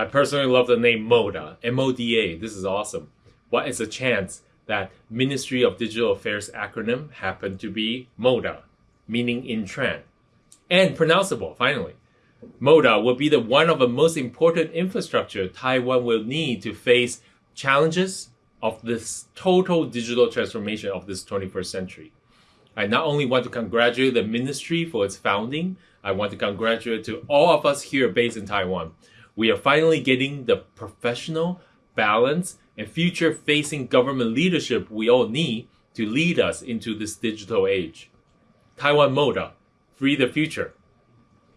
I personally love the name MODA, M-O-D-A. This is awesome. What is the chance that Ministry of Digital Affairs acronym happened to be MODA, meaning in Tran. And pronounceable, finally. MODA will be the one of the most important infrastructure Taiwan will need to face challenges of this total digital transformation of this 21st century. I not only want to congratulate the ministry for its founding, I want to congratulate to all of us here based in Taiwan. We are finally getting the professional, balanced, and future-facing government leadership we all need to lead us into this digital age. Taiwan Moda, free the future.